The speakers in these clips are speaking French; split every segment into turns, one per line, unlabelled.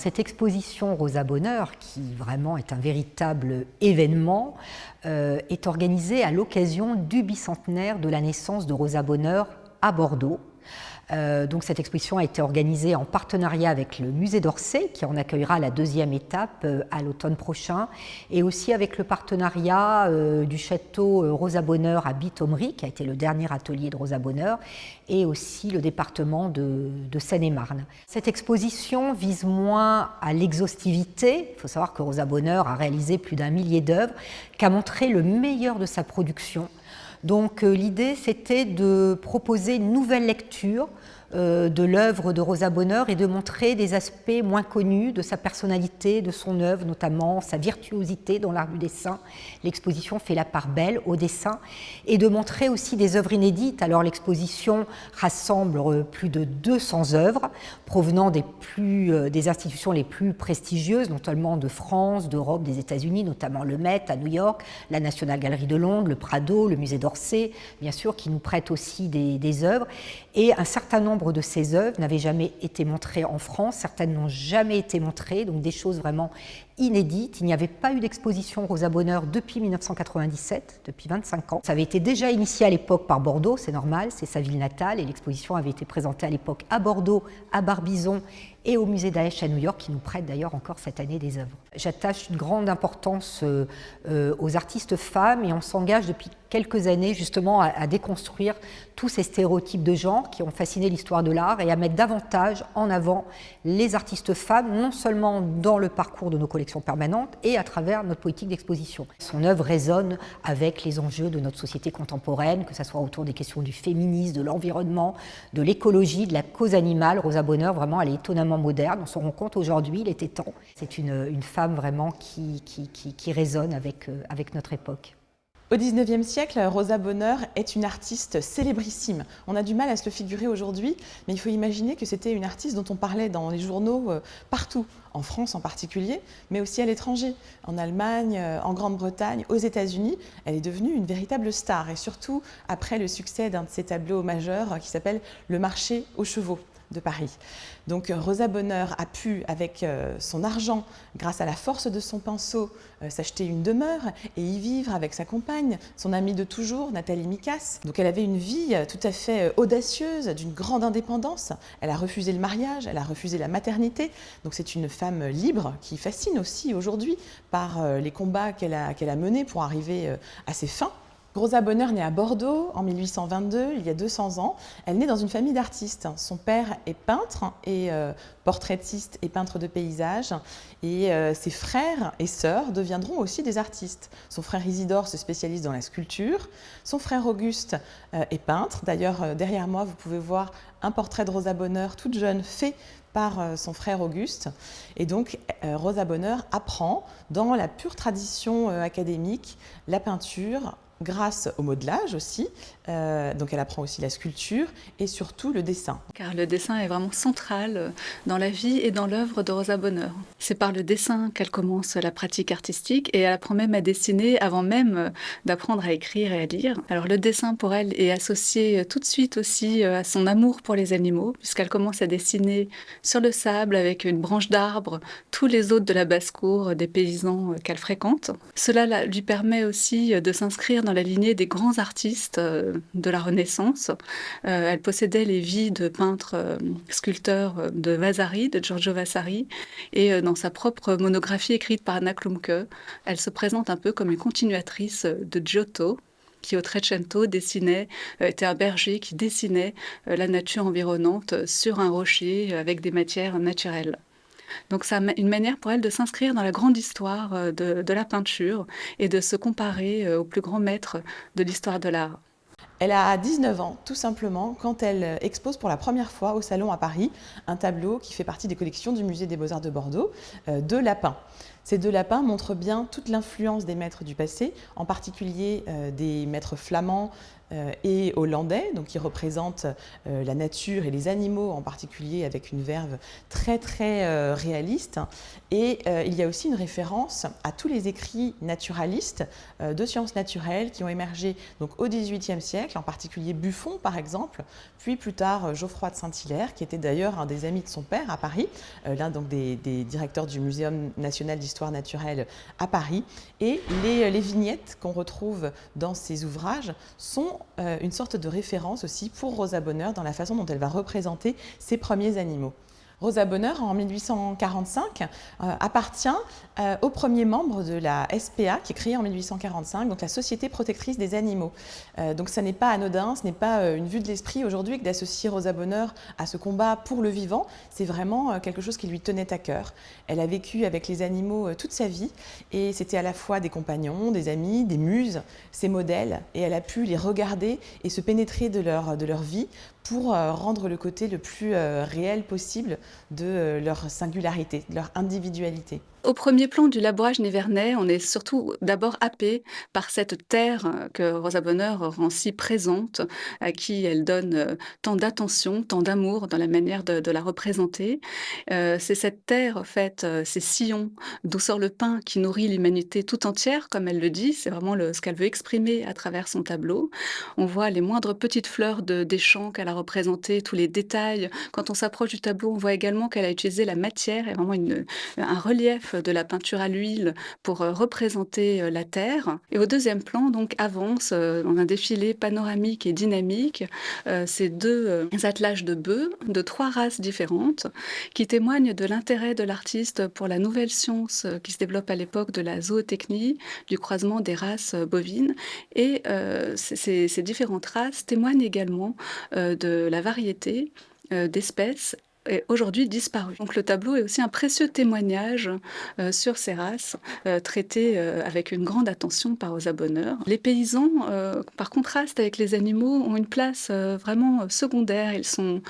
Cette exposition Rosa Bonheur, qui vraiment est un véritable événement, euh, est organisée à l'occasion du bicentenaire de la naissance de Rosa Bonheur à Bordeaux. Euh, donc cette exposition a été organisée en partenariat avec le musée d'Orsay, qui en accueillera la deuxième étape euh, à l'automne prochain, et aussi avec le partenariat euh, du château Rosa Bonheur à Bitomery, qui a été le dernier atelier de Rosa Bonheur, et aussi le département de, de Seine-et-Marne. Cette exposition vise moins à l'exhaustivité. Il faut savoir que Rosa Bonheur a réalisé plus d'un millier d'œuvres, qu'a montré le meilleur de sa production donc euh, l'idée, c'était de proposer une nouvelle lecture de l'œuvre de Rosa Bonheur et de montrer des aspects moins connus de sa personnalité, de son œuvre, notamment sa virtuosité dans l'art du dessin. L'exposition fait la part belle au dessin et de montrer aussi des œuvres inédites. Alors l'exposition rassemble euh, plus de 200 œuvres provenant euh, des institutions les plus prestigieuses, notamment de France, d'Europe, des États-Unis, notamment le Met à New York, la National Gallery de Londres, le Prado, le musée d'Orsay, bien sûr, qui nous prêtent aussi des œuvres. Et un certain nombre de ces œuvres n'avaient jamais été montrées en France, certaines n'ont jamais été montrées, donc des choses vraiment inédites. Il n'y avait pas eu d'exposition Rosa Bonheur depuis 1997, depuis 25 ans. Ça avait été déjà initié à l'époque par Bordeaux, c'est normal, c'est sa ville natale, et l'exposition avait été présentée à l'époque à Bordeaux, à Barbizon et au musée Daesh à New York, qui nous prête d'ailleurs encore cette année des œuvres. J'attache une grande importance euh, euh, aux artistes femmes et on s'engage depuis quelques années justement à, déconstruire tous ces stéréotypes de genre qui ont fasciné l'histoire de l'art et à mettre davantage en avant les artistes femmes, non seulement dans le parcours de nos collections permanentes et à travers notre politique d'exposition. Son œuvre résonne avec les enjeux de notre société contemporaine, que ce soit autour des questions du féminisme, de l'environnement, de l'écologie, de la cause animale. Rosa Bonheur, vraiment, elle est étonnamment moderne. On se rend compte aujourd'hui, il était temps. C'est une, femme vraiment qui, qui, résonne avec, euh, avec notre époque.
Au XIXe siècle, Rosa Bonheur est une artiste célébrissime. On a du mal à se le figurer aujourd'hui, mais il faut imaginer que c'était une artiste dont on parlait dans les journaux euh, partout, en France en particulier, mais aussi à l'étranger, en Allemagne, euh, en Grande-Bretagne, aux États-Unis. Elle est devenue une véritable star, et surtout après le succès d'un de ses tableaux majeurs qui s'appelle Le marché aux chevaux de Paris. Donc euh, Rosa Bonheur a pu, avec euh, son argent, grâce à la force de son pinceau, euh, s'acheter une demeure et y vivre avec sa compagne, son amie de toujours, Nathalie Mikas. Donc elle avait une vie tout à fait audacieuse, d'une grande indépendance. Elle a refusé le mariage, elle a refusé la maternité. Donc c'est une femme libre qui fascine aussi aujourd'hui par les combats qu'elle a, qu'elle a menés pour arriver à ses fins. Rosa Bonheur naît à Bordeaux en 1822, il y a 200 ans. Elle naît dans une famille d'artistes. Son père est peintre et euh, portraitiste et peintre de paysages. Et euh, ses frères et sœurs deviendront aussi des artistes. Son frère Isidore se spécialise dans la sculpture. Son frère Auguste euh, est peintre. D'ailleurs, derrière moi, vous pouvez voir un portrait de Rosa Bonheur, toute jeune, fait par son frère Auguste. Et donc, Rosa Bonheur apprend dans la pure tradition académique la peinture grâce au modelage aussi. Euh, donc elle apprend aussi la sculpture et surtout le dessin.
Car le dessin est vraiment central dans la vie et dans l'œuvre de Rosa Bonheur. C'est par le dessin qu'elle commence la pratique artistique et elle apprend même à dessiner avant même d'apprendre à écrire et à lire. Alors le dessin pour elle est associé tout de suite aussi à son amour pour les animaux puisqu'elle commence à dessiner sur le sable avec une branche d'arbre tous les hôtes de la basse-cour des paysans qu'elle fréquente. Cela lui permet aussi de s'inscrire dans dans la lignée des grands artistes euh, de la Renaissance. Euh, elle possédait les vies de peintres euh, sculpteurs de Vasari, de Giorgio Vasari, et dans sa propre monographie écrite par Anna Klumke, elle se présente un peu comme une continuatrice de Giotto, qui au Trecento dessinait, était un berger qui dessinait la nature environnante sur un rocher avec des matières naturelles. Donc c'est une manière pour elle de s'inscrire dans la grande histoire euh, de, la peinture et de se comparer euh, aux plus grands maîtres de l'histoire de l'art.
Elle a 19 ans, tout simplement, quand elle euh, expose pour la première fois au Salon à Paris un tableau qui fait partie des collections du Musée des Beaux-Arts de Bordeaux, de lapins. Ces deux lapins montrent bien toute l'influence des maîtres du passé, en particulier des maîtres flamands et hollandais, donc qui représente la nature et les animaux en particulier avec une verve très très réaliste. Et il y a aussi une référence à tous les écrits naturalistes de sciences naturelles qui ont émergé donc, au XVIIIe siècle, en particulier Buffon par exemple, puis plus tard Geoffroy de Saint-Hilaire, qui était d'ailleurs un des amis de son père à Paris, l'un des, directeurs du Muséum national d'histoire naturelle à Paris. Et les, vignettes qu'on retrouve dans ces ouvrages sont euh, une sorte de référence aussi pour Rosa Bonheur dans la façon dont elle va représenter ses premiers animaux. Rosa Bonheur, en 1845, euh, appartient euh, au premier membre de la SPA, qui est créée en 1845, donc la Société protectrice des animaux. Euh, donc ça n'est pas anodin, ce n'est pas une vue de l'esprit aujourd'hui que d'associer Rosa Bonheur à ce combat pour le vivant. C'est vraiment quelque chose qui lui tenait à cœur. Elle a vécu avec les animaux toute sa vie et c'était à la fois des compagnons, des amis, des muses, ses modèles, et elle a pu les regarder et se pénétrer de leur, de leur vie pour euh, rendre le côté le plus euh, réel possible de euh, leur singularité, de leur individualité.
Au premier plan du labourage nivernais, on est surtout d'abord happé par cette terre que Rosa Bonheur rend si présente, à qui elle donne tant d'attention, tant d'amour dans la manière de, la représenter. c'est cette terre, faite, ces sillons d'où sort le pain qui nourrit l'humanité tout entière, comme elle le dit. C'est vraiment ce qu'elle veut exprimer à travers son tableau. On voit les moindres petites fleurs de, des champs qu'elle a représentées, tous les détails. Quand on s'approche du tableau, on voit également qu'elle a utilisé la matière et vraiment un relief de la peinture à l'huile pour euh, représenter euh, la Terre. Et au deuxième plan, donc, avance euh, dans un défilé panoramique et dynamique ces deux attelages de bœufs de trois races différentes qui témoignent de l'intérêt de l'artiste pour la nouvelle science qui se développe à l'époque de la zootechnie, du croisement des races bovines. Et ces, ces, différentes races témoignent également de la variété d'espèces aujourd'hui disparu. Donc le tableau est aussi un précieux témoignage euh, sur ces races, euh, traitées euh, avec une grande attention par aux abonneurs. Les paysans, par contraste avec les animaux, ont une place vraiment secondaire. Ils sont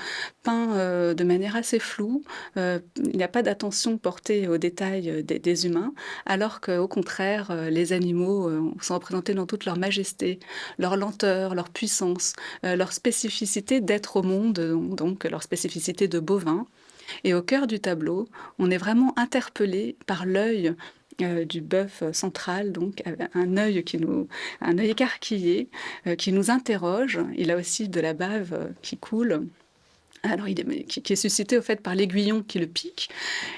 peints de manière assez floue. il n'y a pas d'attention portée aux détails des, humains, alors qu'au contraire, les animaux sont représentés dans toute leur majesté, leur lenteur, leur puissance, leur spécificité d'être au monde, donc leur spécificité de et au cœur du tableau, on est vraiment interpellé par l'œil euh, du bœuf central, donc un œil qui nous, un œil écarquillé, euh, qui nous interroge. Il a aussi de la bave euh, qui coule alors, il est, qui, est suscité au fait par l'aiguillon qui le pique.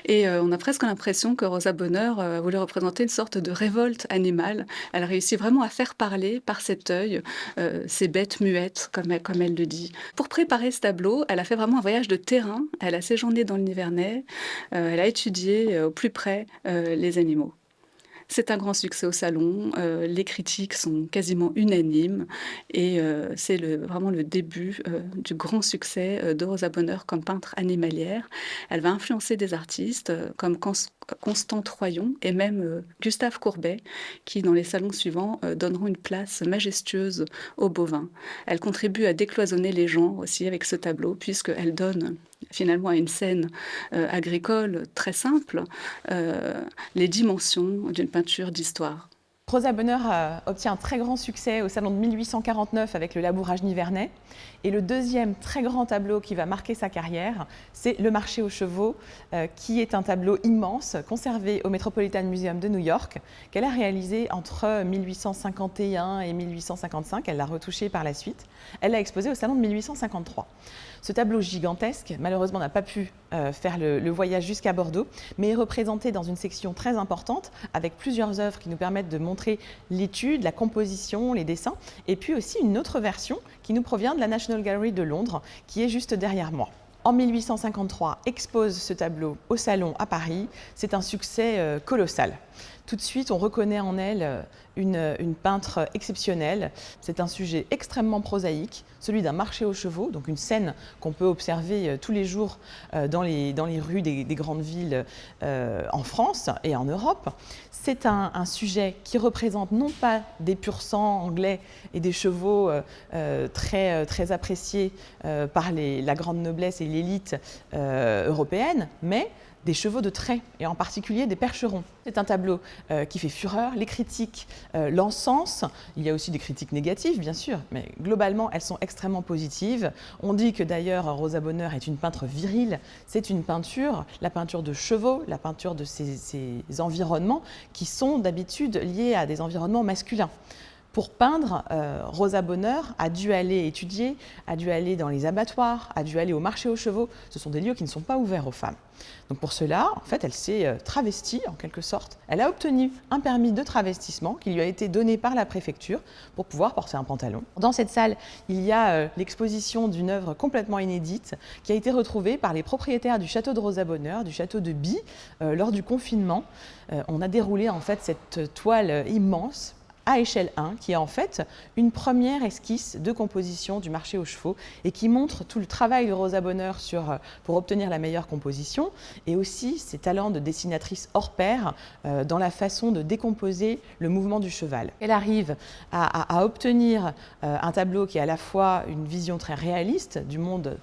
Et euh, on a presque l'impression que Rosa Bonheur euh, voulait représenter une sorte de révolte animale. Elle réussit vraiment à faire parler par cet œil euh, ces bêtes muettes, comme elle, comme elle le dit. Pour préparer ce tableau, elle a fait vraiment un voyage de terrain. Elle a séjourné dans le Nivernais. elle a étudié au plus près les animaux. C'est un grand succès au salon. Euh, les critiques sont quasiment unanimes et euh, c'est vraiment le début euh, du grand succès de Rosa Bonheur comme peintre animalière. Elle va influencer des artistes comme Constant Troyon et même Gustave Courbet qui, dans les salons suivants, donneront une place majestueuse aux bovins. Elle contribue à décloisonner les genres aussi avec ce tableau puisqu'elle donne finalement à une scène euh, agricole très simple euh, les dimensions d'une peinture d'histoire.
Rosa Bonheur obtient un très grand succès au salon de 1849 avec le labourage nivernais. Et le deuxième très grand tableau qui va marquer sa carrière, c'est Le marché aux chevaux, euh, qui est un tableau immense conservé au Metropolitan Museum de New York, qu'elle a réalisé entre 1851 et 1855. Elle l'a retouché par la suite. Elle l'a exposé au salon de 1853. Ce tableau gigantesque, malheureusement, n'a pas pu euh, faire le, voyage jusqu'à Bordeaux, mais est représenté dans une section très importante avec plusieurs œuvres qui nous permettent de montrer l'étude, la composition, les dessins, et puis aussi une autre version qui nous provient de la National Gallery de Londres, qui est juste derrière moi. En 1853, expose ce tableau au Salon à Paris. C'est un succès euh, colossal. Tout de suite, on reconnaît en elle euh, une, peintre exceptionnelle. C'est un sujet extrêmement prosaïque, celui d'un marché aux chevaux, donc une scène qu'on peut observer euh, tous les jours euh, dans les, rues des, grandes villes en France et en Europe. C'est un, sujet qui représente non pas des pur sang anglais et des chevaux très appréciés par la grande noblesse et l'élite européenne, mais des chevaux de trait, et en particulier des percherons. C'est un tableau qui fait fureur. Les critiques l'encensent. Il y a aussi des critiques négatives, bien sûr, mais globalement, elles sont extrêmement positives. On dit que d'ailleurs, Rosa Bonheur est une peintre virile. C'est une peinture, la peinture de chevaux, la peinture de ces environnements qui sont d'habitude liés à des environnements masculins. Pour peindre, euh, Rosa Bonheur a dû aller étudier, a dû aller dans les abattoirs, a dû aller au marché aux chevaux. Ce sont des lieux qui ne sont pas ouverts aux femmes. Donc pour cela, en fait, elle s'est euh, travestie en quelque sorte. Elle a obtenu un permis de travestissement qui lui a été donné par la préfecture pour pouvoir porter un pantalon. Dans cette salle, il y a euh, l'exposition d'une œuvre complètement inédite qui a été retrouvée par les propriétaires du château de Rosa Bonheur, du château de Bi, lors du confinement. on a déroulé en fait cette toile immense à échelle 1, qui est en fait une première esquisse de composition du marché aux chevaux et qui montre tout le travail de Rosa Bonheur euh, pour obtenir la meilleure composition et aussi ses talents de dessinatrice hors pair euh, dans la façon de décomposer le mouvement du cheval. Elle arrive à, obtenir euh, un tableau qui est à la fois une vision très réaliste du monde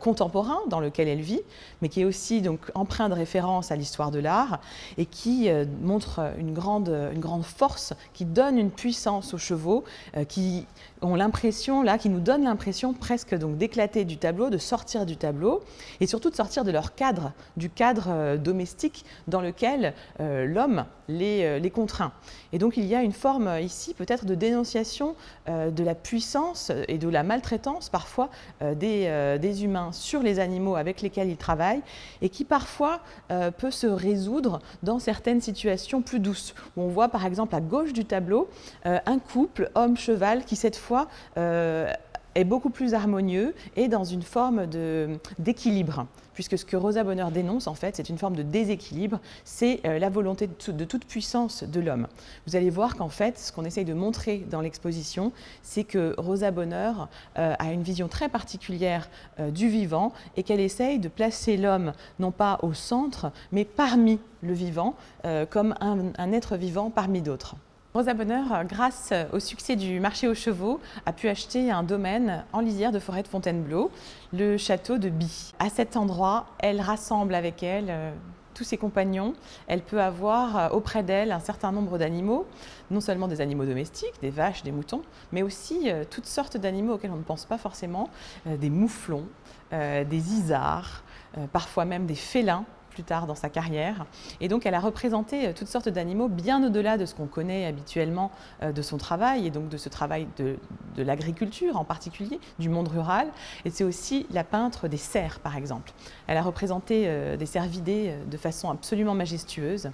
contemporain dans lequel elle vit, mais qui est aussi donc empreint de référence à l'histoire de l'art et qui montre une grande, une grande force, qui donne une une puissance aux chevaux euh, qui l'impression, là, qui nous donnent l'impression presque donc d'éclater du tableau, de sortir du tableau et surtout de sortir de leur cadre, du cadre euh, domestique dans lequel euh, l'homme les, les, contraint. Et donc il y a une forme ici peut-être de dénonciation de la puissance et de la maltraitance parfois des, des, humains sur les animaux avec lesquels ils travaillent et qui parfois peut se résoudre dans certaines situations plus douces. Où on voit par exemple à gauche du tableau euh, un couple homme-cheval qui cette fois euh, est beaucoup plus harmonieux et dans une forme d'équilibre. Puisque ce que Rosa Bonheur dénonce, en fait, c'est une forme de déséquilibre, c'est euh, la volonté de, toute puissance de l'homme. Vous allez voir qu'en fait, ce qu'on essaye de montrer dans l'exposition, c'est que Rosa Bonheur a une vision très particulière du vivant et qu'elle essaye de placer l'homme non pas au centre, mais parmi le vivant, comme un être vivant parmi d'autres. Rosa Bonheur, grâce au succès du marché aux chevaux, a pu acheter un domaine en lisière de forêt de Fontainebleau, le château de Bi. À cet endroit, elle rassemble avec elle euh, tous ses compagnons. Elle peut avoir euh, auprès d'elle un certain nombre d'animaux, non seulement des animaux domestiques, des vaches, des moutons, mais aussi euh, toutes sortes d'animaux auxquels on ne pense pas forcément, des mouflons, des isards, parfois même des félins plus tard dans sa carrière. Et donc elle a représenté euh, toutes sortes d'animaux bien au-delà de ce qu'on connaît habituellement euh, de son travail et donc de ce travail de, l'agriculture en particulier, du monde rural. Et c'est aussi la peintre des cerfs par exemple. Elle a représenté euh, des cervidés de façon absolument majestueuse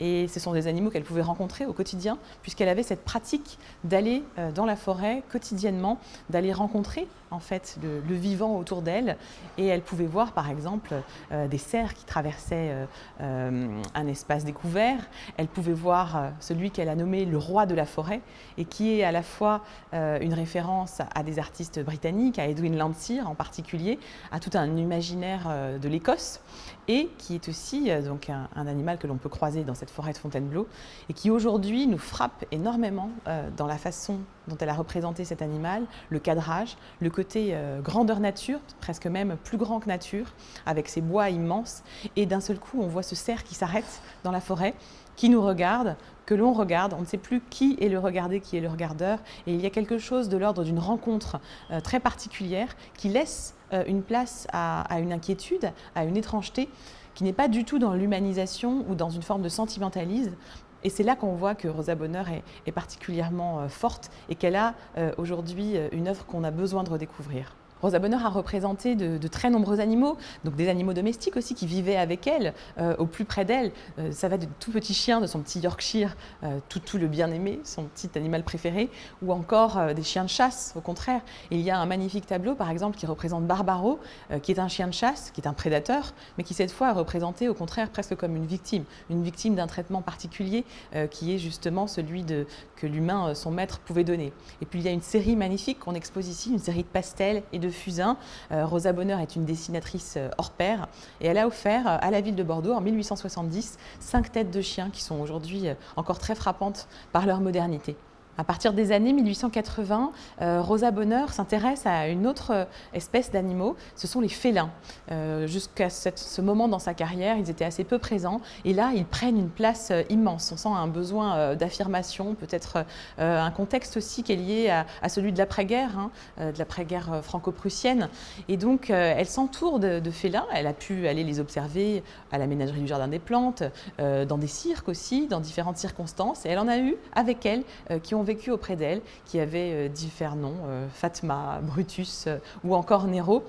et ce sont des animaux qu'elle pouvait rencontrer au quotidien puisqu'elle avait cette pratique d'aller dans la forêt quotidiennement, d'aller rencontrer en fait le, vivant autour d'elle et elle pouvait voir par exemple des cerfs qui traversaient euh, euh, un espace découvert. Elle pouvait voir euh, celui qu'elle a nommé le roi de la forêt et qui est à la fois une référence à des artistes britanniques, à Edwin Landseer en particulier, à tout un imaginaire de l'Écosse et qui est aussi donc un, animal que l'on peut croiser dans cette forêt de Fontainebleau et qui aujourd'hui nous frappe énormément dans la façon dont elle a représenté cet animal, le cadrage, le côté grandeur nature, presque même plus grand que nature, avec ses bois immenses et d'un seul coup, on voit ce cerf qui s'arrête dans la forêt, qui nous regarde, que l'on regarde. On ne sait plus qui est le regardé, qui est le regardeur. Et il y a quelque chose de l'ordre d'une rencontre euh, très particulière qui laisse euh, une place à, une inquiétude, à une étrangeté, qui n'est pas du tout dans l'humanisation ou dans une forme de sentimentalisme, et c'est là qu'on voit que Rosa Bonheur est, particulièrement euh, forte et qu'elle a aujourd'hui une œuvre qu'on a besoin de redécouvrir. Rosa Bonheur a représenté de, très nombreux animaux, donc des animaux domestiques aussi qui vivaient avec elle, euh, au plus près d'elle. Euh, ça va de tout petit chien, de son petit Yorkshire, euh, tout, tout, le bien-aimé, son petit animal préféré, ou encore des chiens de chasse, au contraire. il y a un magnifique tableau, par exemple, qui représente Barbaro, qui est un chien de chasse, qui est un prédateur, mais qui cette fois est représenté au contraire presque comme une victime, une victime d'un traitement particulier qui est justement celui que l'humain, son maître, pouvait donner. Et puis il y a une série magnifique qu'on expose ici, une série de pastels et de Fusain. Euh, Rosa Bonheur est une dessinatrice euh, hors pair et elle a offert euh, à la ville de Bordeaux en 1870 cinq têtes de chiens qui sont aujourd'hui encore très frappantes par leur modernité. À partir des années 1880, euh, Rosa Bonheur s'intéresse à une autre euh, espèce d'animaux, ce sont les félins. Euh, jusqu'à ce moment dans sa carrière, ils étaient assez peu présents et là, ils prennent une place immense. On sent un besoin d'affirmation, peut-être un contexte aussi qui est lié à, celui de l'après-guerre, hein, de l'après-guerre franco-prussienne. Et donc, elle s'entoure de, de, félins. Elle a pu aller les observer à la ménagerie du Jardin des Plantes, dans des cirques aussi, dans différentes circonstances. Et elle en a eu avec elle qui ont vécu auprès d'elle, qui avait euh, différents noms, euh, Fatma, Brutus euh, ou encore Nero.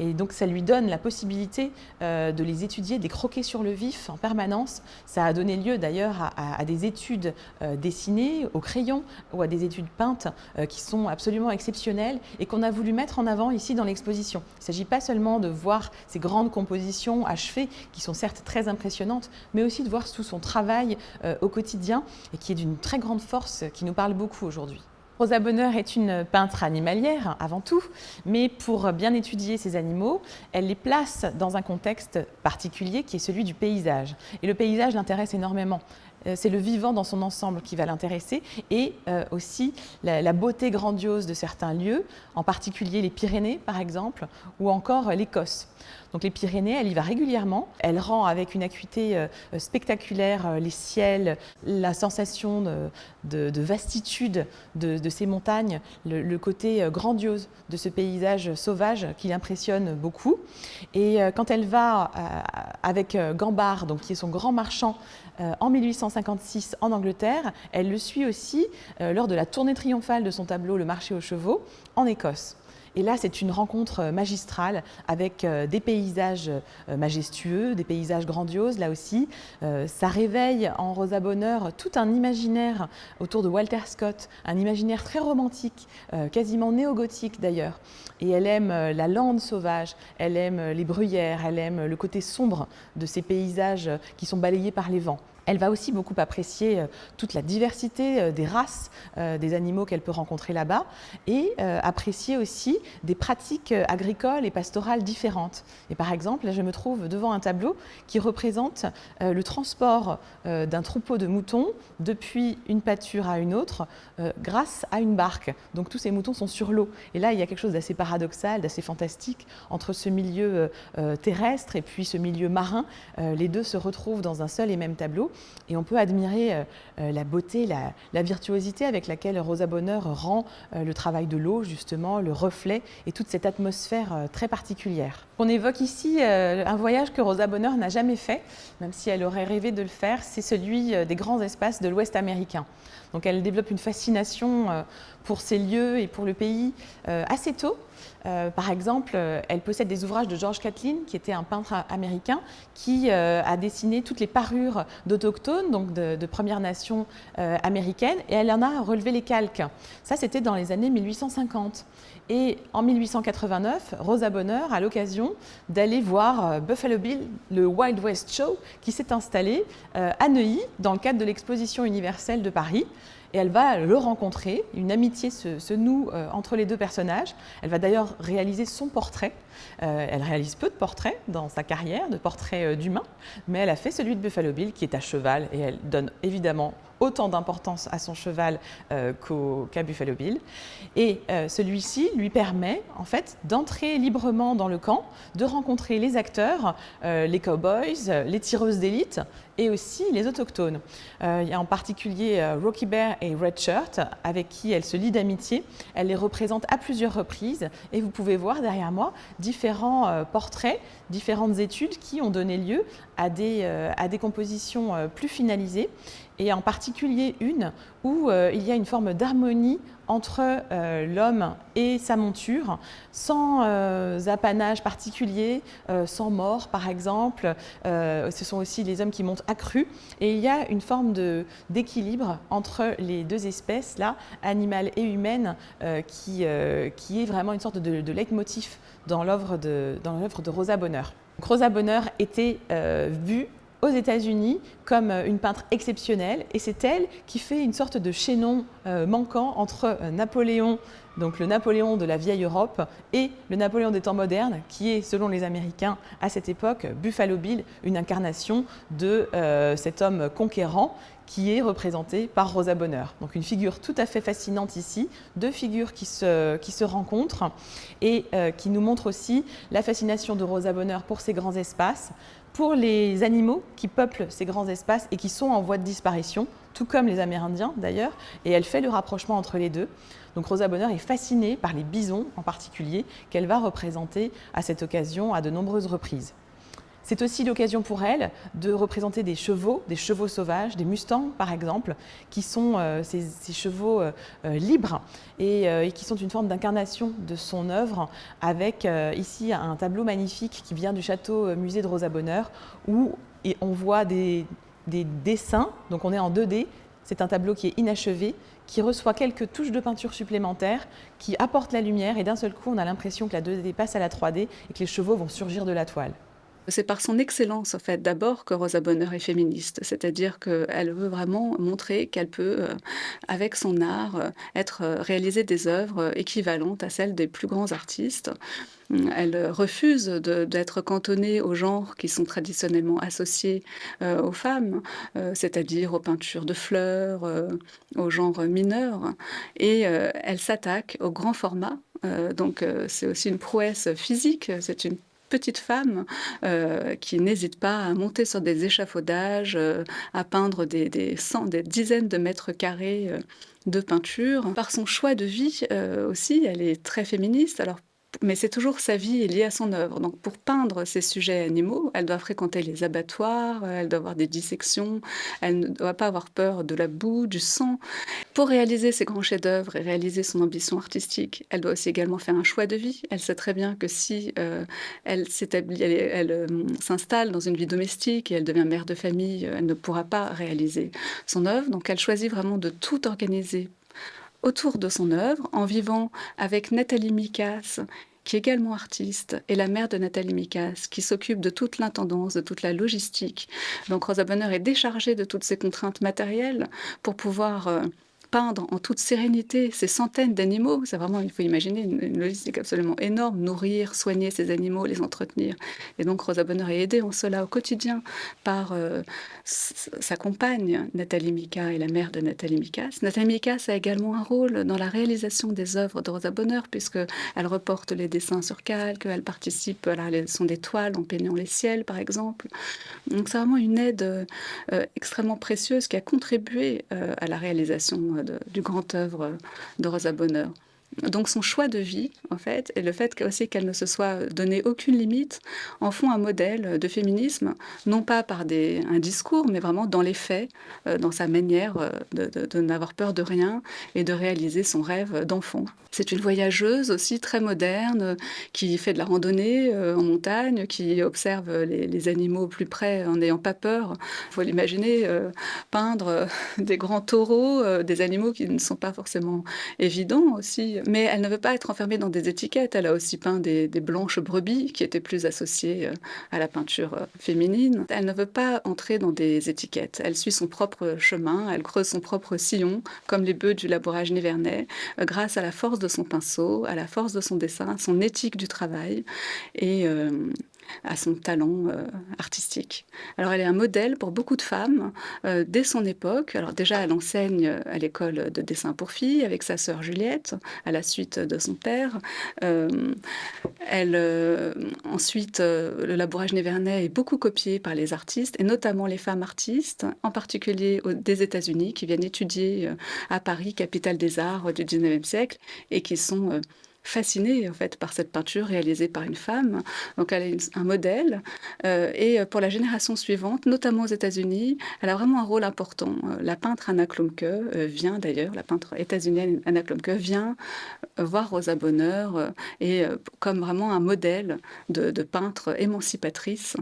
Et donc ça lui donne la possibilité de les étudier, de les croquer sur le vif en permanence. Ça a donné lieu d'ailleurs à, des études dessinées au crayon ou à des études peintes qui sont absolument exceptionnelles et qu'on a voulu mettre en avant ici dans l'exposition. Il ne s'agit pas seulement de voir ces grandes compositions achevées qui sont certes très impressionnantes, mais aussi de voir tout son travail au quotidien et qui est d'une très grande force, qui nous parle beaucoup aujourd'hui. Rosa Bonheur est une peintre animalière avant tout, mais pour bien étudier ces animaux, elle les place dans un contexte particulier qui est celui du paysage. Et le paysage l'intéresse énormément. Euh, c'est le vivant dans son ensemble qui va l'intéresser et euh, aussi la, beauté grandiose de certains lieux, en particulier les Pyrénées par exemple, ou encore l'Écosse. Donc les Pyrénées, elle y va régulièrement. Elle rend avec une acuité euh, spectaculaire les ciels, la sensation de, vastitude de, ces montagnes, le, côté grandiose de ce paysage sauvage qui l'impressionne beaucoup. Et quand elle va avec Gambard, donc qui est son grand marchand, en 1856 en Angleterre, elle le suit aussi euh, lors de la tournée triomphale de son tableau Le marché aux chevaux en Écosse. Et là, c'est une rencontre euh, magistrale avec euh, des paysages euh, majestueux, des paysages grandioses, là aussi. Ça réveille en Rosa Bonheur tout un imaginaire autour de Walter Scott, un imaginaire très romantique, quasiment néo-gothique d'ailleurs. Et elle aime la lande sauvage, elle aime les bruyères, elle aime le côté sombre de ces paysages qui sont balayés par les vents. Elle va aussi beaucoup apprécier euh, toute la diversité euh, des races euh, des animaux qu'elle peut rencontrer là-bas et apprécier aussi des pratiques agricoles et pastorales différentes. Et par exemple, là je me trouve devant un tableau qui représente le transport d'un troupeau de moutons depuis une pâture à une autre grâce à une barque. Donc tous ces moutons sont sur l'eau. Et là, il y a quelque chose d'assez paradoxal, d'assez fantastique entre ce milieu terrestre et puis ce milieu marin. Les deux se retrouvent dans un seul et même tableau et on peut admirer euh, euh, la beauté, la, virtuosité avec laquelle Rosa Bonheur rend euh, le travail de l'eau, justement, le reflet et toute cette atmosphère très particulière. On évoque ici un voyage que Rosa Bonheur n'a jamais fait, même si elle aurait rêvé de le faire, c'est celui des grands espaces de l'Ouest américain. Donc elle développe une fascination pour ces lieux et pour le pays assez tôt. Euh, par exemple, euh, elle possède des ouvrages de George Catlin, qui était un peintre américain, qui euh, a dessiné toutes les parures d'autochtones, donc de, de Premières Nations américaines, et elle en a relevé les calques. Ça, c'était dans les années 1850. Et en 1889, Rosa Bonheur a l'occasion d'aller voir Buffalo Bill, le Wild West Show, qui s'est installé à Neuilly dans le cadre de l'exposition universelle de Paris et elle va le rencontrer. Une amitié se, noue euh, entre les deux personnages. Elle va d'ailleurs réaliser son portrait. Euh, elle réalise peu de portraits dans sa carrière, de portraits euh, d'humains, mais elle a fait celui de Buffalo Bill qui est à cheval et elle donne évidemment autant d'importance à son cheval euh, qu'à Buffalo Bill. Et euh, celui-ci lui permet en fait d'entrer librement dans le camp, de rencontrer les acteurs, euh, les cowboys, les tireuses d'élite et aussi les autochtones. il y a en particulier Rocky Bear et Red Shirt avec qui elle se lie d'amitié. Elle les représente à plusieurs reprises et vous pouvez voir derrière moi différents portraits, différentes études qui ont donné lieu à des, à des compositions plus finalisées et en particulier une où euh, il y a une forme d'harmonie entre euh, l'homme et sa monture, sans euh, apanage particulier, sans mort par exemple. ce sont aussi les hommes qui montent accrus. Et il y a une forme d'équilibre entre les deux espèces, là, animale et humaine, qui, qui est vraiment une sorte de, de leitmotiv dans l'œuvre de, de Rosa Bonheur. Rosa Bonheur était vue aux États-Unis comme une peintre exceptionnelle et c'est elle qui fait une sorte de chaînon manquant entre Napoléon donc le Napoléon de la vieille Europe et le Napoléon des temps modernes, qui est, selon les Américains, à cette époque, Buffalo Bill, une incarnation de euh, cet homme conquérant qui est représenté par Rosa Bonheur. Donc une figure tout à fait fascinante ici, deux figures qui se, qui se rencontrent et euh, qui nous montrent aussi la fascination de Rosa Bonheur pour ces grands espaces, pour les animaux qui peuplent ces grands espaces et qui sont en voie de disparition, tout comme les Amérindiens d'ailleurs, et elle fait le rapprochement entre les deux. Donc Rosa Bonheur est fascinée par les bisons en particulier, qu'elle va représenter à cette occasion à de nombreuses reprises. C'est aussi l'occasion pour elle de représenter des chevaux, des chevaux sauvages, des mustangs par exemple, qui sont euh, ces, chevaux euh, euh, libres et, qui sont une forme d'incarnation de son œuvre avec ici un tableau magnifique qui vient du château musée de Rosa Bonheur où on voit des, des dessins, donc on est en 2D, c'est un tableau qui est inachevé, qui reçoit quelques touches de peinture supplémentaires, qui apportent la lumière et d'un seul coup on a l'impression que la 2D passe à la 3D et que les chevaux vont surgir de la toile.
C'est par son excellence, en fait, d'abord que Rosa Bonheur est féministe. C'est-à-dire qu'elle veut vraiment montrer qu'elle peut, euh, avec son art, euh, être euh, réaliser des œuvres équivalentes à celles des plus grands artistes. Elle refuse d'être cantonnée aux genres qui sont traditionnellement associés aux femmes, c'est-à-dire aux peintures de fleurs, aux genres mineurs, et elle s'attaque au grand format. donc c'est aussi une prouesse physique, c'est une petite femme euh, qui n'hésite pas à monter sur des échafaudages, euh, à peindre des, des, des dizaines de mètres carrés euh, de peinture. Par son choix de vie aussi, elle est très féministe. Alors mais c'est toujours sa vie liée à son œuvre. Donc pour peindre ces sujets animaux, elle doit fréquenter les abattoirs, elle doit avoir des dissections, elle ne doit pas avoir peur de la boue, du sang. Pour réaliser ses grands chefs-d'œuvre et réaliser son ambition artistique, elle doit aussi également faire un choix de vie. Elle sait très bien que si euh, elle s'établit, elle, euh, s'installe dans une vie domestique et elle devient mère de famille, elle ne pourra pas réaliser son œuvre. Donc elle choisit vraiment de tout organiser autour de son œuvre en vivant avec Nathalie Mikas, qui est également artiste, et la mère de Nathalie Mikas, qui s'occupe de toute l'intendance, de toute la logistique. Donc Rosa Bonheur est déchargée de toutes ces contraintes matérielles pour pouvoir euh, peindre en toute sérénité ces centaines d'animaux. C'est vraiment, il faut imaginer une, logistique absolument énorme, nourrir, soigner ces animaux, les entretenir. Et donc Rosa Bonheur est aidée en cela au quotidien par euh, sa compagne Nathalie Mika et la mère de Nathalie Mikas. Nathalie Mikas a également un rôle dans la réalisation des œuvres de Rosa Bonheur puisque elle reporte les dessins sur calque, elle participe à la réalisation des toiles en peignant les ciels par exemple. Donc c'est vraiment une aide euh, extrêmement précieuse qui a contribué euh, à la réalisation du grand œuvre de Rosa Bonheur. Donc son choix de vie, en fait, et le fait aussi qu'elle ne se soit donné aucune limite, en font un modèle de féminisme, non pas par des, un discours, mais vraiment dans les faits, euh, dans sa manière euh, de, n'avoir peur de rien et de réaliser son rêve d'enfant. C'est une voyageuse aussi très moderne, qui fait de la randonnée euh, en montagne, qui observe les, animaux plus près en n'ayant pas peur. Il faut l'imaginer peindre des grands taureaux, des animaux qui ne sont pas forcément évidents aussi mais elle ne veut pas être enfermée dans des étiquettes. Elle a aussi peint des, blanches brebis qui étaient plus associées euh, à la peinture euh, féminine. Elle ne veut pas entrer dans des étiquettes. Elle suit son propre chemin, elle creuse son propre sillon, comme les bœufs du labourage nivernais, euh, grâce à la force de son pinceau, à la force de son dessin, son éthique du travail. Et à son talent euh, artistique. Alors elle est un modèle pour beaucoup de femmes euh, dès son époque. Alors déjà elle enseigne à l'école de dessin pour filles avec sa sœur Juliette à la suite de son père. Euh, elle ensuite le labourage névernais est beaucoup copié par les artistes et notamment les femmes artistes, en particulier des États-Unis qui viennent étudier à Paris, capitale des arts du 19e siècle et qui sont fascinée en fait par cette peinture réalisée par une femme. Donc elle est un modèle. Euh, et pour la génération suivante, notamment aux États-Unis, elle a vraiment un rôle important. Euh, la peintre Anna Klumke euh, vient d'ailleurs, la peintre états-unienne Anna Klumke vient voir Rosa Bonheur et comme vraiment un modèle de peintre émancipatrice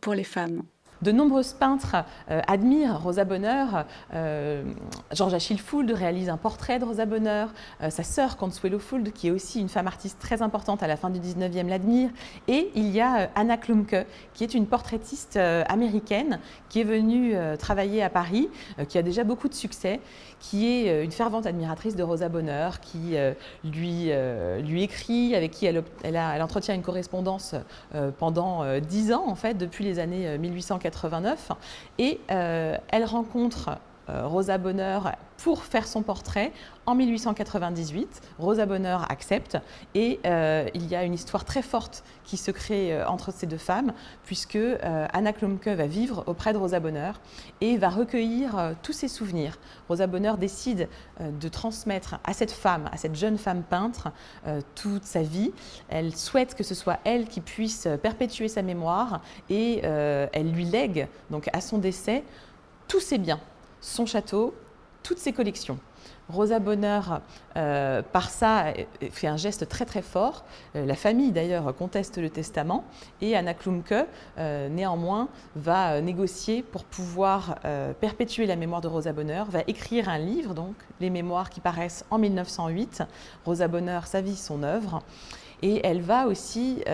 pour les femmes.
De nombreux peintres euh, admirent Rosa Bonheur. Euh, Georges Achille Fould réalise un portrait de Rosa Bonheur. Euh, sa sœur Consuelo Fould, qui est aussi une femme artiste très importante à la fin du 19e, l'admire. Et il y a Anna Klumke, qui est une portraitiste américaine qui est venue travailler à Paris, qui a déjà beaucoup de succès, qui est une fervente admiratrice de Rosa Bonheur, qui lui, écrit, avec qui elle, entretient une correspondance pendant dix ans, en fait, depuis les années 1840 et euh, elle rencontre Rosa Bonheur pour faire son portrait en 1898. Rosa Bonheur accepte et euh, il y a une histoire très forte qui se crée entre ces deux femmes puisque Anna Klumke va vivre auprès de Rosa Bonheur et va recueillir tous ses souvenirs. Rosa Bonheur décide de transmettre à cette femme, à cette jeune femme peintre, toute sa vie. Elle souhaite que ce soit elle qui puisse perpétuer sa mémoire et elle lui lègue donc à son décès tous ses biens son château, toutes ses collections. Rosa Bonheur, euh, par ça, fait un geste très très fort. Euh, la famille d'ailleurs conteste le testament et Anna Klumke, euh, néanmoins, va négocier pour pouvoir perpétuer la mémoire de Rosa Bonheur, va écrire un livre, donc les mémoires qui paraissent en 1908, Rosa Bonheur, sa vie, son œuvre. Et elle va aussi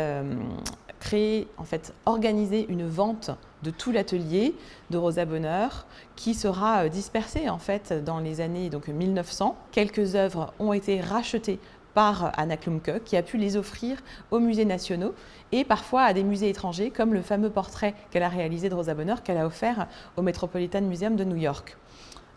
créer, en fait, organiser une vente de tout l'atelier de Rosa Bonheur qui sera euh, dispersé en fait dans les années donc 1900. Quelques œuvres ont été rachetées par Anna Klumke qui a pu les offrir aux musées nationaux et parfois à des musées étrangers comme le fameux portrait qu'elle a réalisé de Rosa Bonheur qu'elle a offert au Metropolitan Museum de New York.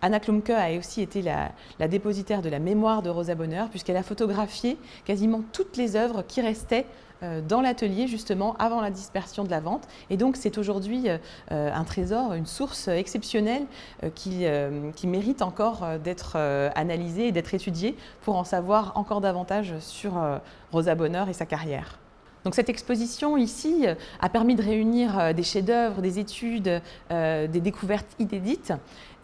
Anna Klumke a aussi été la, la dépositaire de la mémoire de Rosa Bonheur puisqu'elle a photographié quasiment toutes les œuvres qui restaient euh, dans l'atelier justement avant la dispersion de la vente. Et donc c'est aujourd'hui euh, un trésor, une source exceptionnelle euh, qui, qui mérite encore d'être analysée et d'être étudiée pour en savoir encore davantage sur Rosa Bonheur et sa carrière. Donc cette exposition ici a permis de réunir des chefs-d'œuvre, des études, des découvertes inédites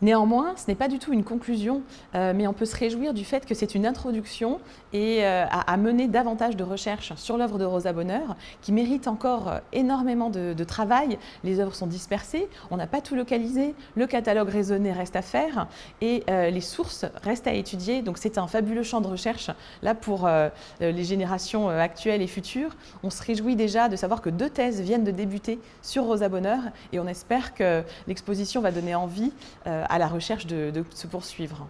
Néanmoins, ce n'est pas du tout une conclusion, euh, mais on peut se réjouir du fait que c'est une introduction et euh, à, mener davantage de recherches sur l'œuvre de Rosa Bonheur, qui mérite encore euh, énormément de, travail. Les œuvres sont dispersées, on n'a pas tout localisé, le catalogue raisonné reste à faire et les sources restent à étudier. Donc c'est un fabuleux champ de recherche là pour les générations actuelles et futures. On se réjouit déjà de savoir que deux thèses viennent de débuter sur Rosa Bonheur et on espère que l'exposition va donner envie à la recherche de, se poursuivre.